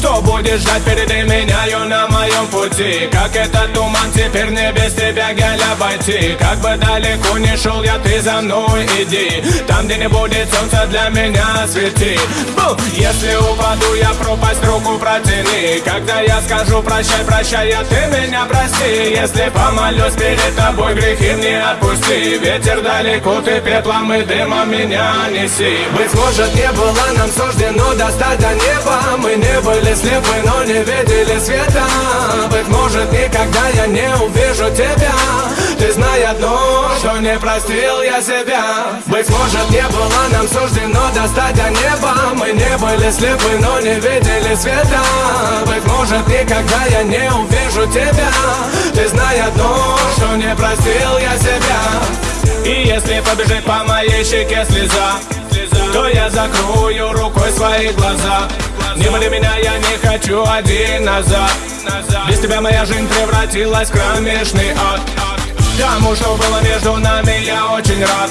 Что будешь ждать впереди меняю на моем пути Как этот туман теперь не без тебя, гель, обойти Как бы далеко не шел я, ты за мной иди Там, где не будет солнца, для меня свети Бу! Если упаду, я пропасть руку протяни Когда я скажу прощай, прощай, я ты меня прости Если помолюсь перед тобой, грехи мне отпусти Ветер далеко, ты пеплом и дымом меня неси Быть может, не было нам суждено достать до неба Мы не были слепы, но не видели света. Быть может, никогда я не увижу тебя. Ты знай одно, что не простил я себя. Быть может, не было нам суждено достать до неба Мы не были слепы, но не видели света. Быть может, никогда я не увижу тебя. Ты знай одно, что не простил я себя. И если побежит по моей щеке слеза то я закрою рукой свои глаза Были меня, я не хочу один назад. Без тебя моя жизнь превратилась в кромешный ад. Тому, что было между нами, я очень рад.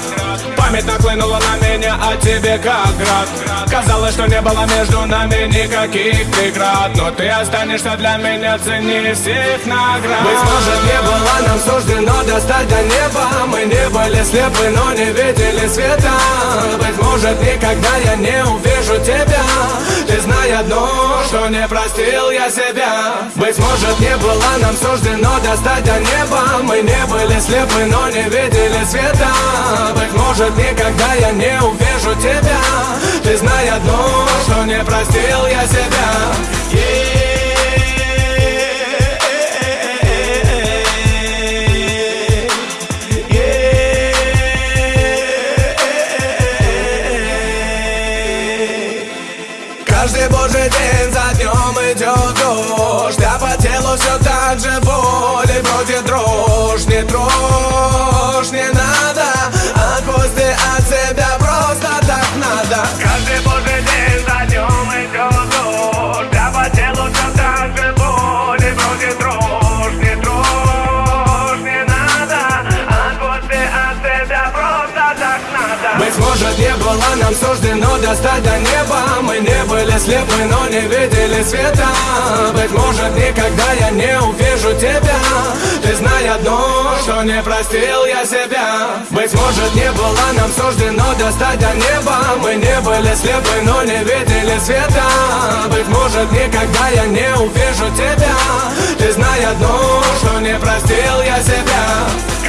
Память наклынула на меня, а тебе как град. Казалось, что не было между нами никаких преград. Но ты останешься для меня ценнее всех наград. Быть может, не было нам суждено достать до неба. Мы не были слепы, но не видели света. Быть может, никогда я не увижу тебя Ты знай одно, что не простил я себя. Быть может, не было нам суждено достать до неба. Мы не были слепы, но не видели света. Быть может, никогда я не увижу тебя. Ты знай одно, что не простил я себя Каждый божий день за днем идет дождь А по телу все так же нам суждено достать до неба. Мы не были слепы, но не видели света. Быть может, никогда я не увижу тебя. Ты знай одно, что не простил я себя. Быть может, не было нам суждено достать до неба. Мы не были слепы, но не видели света. Быть может, никогда я не увижу тебя. Ты знай одно, что не простил я себя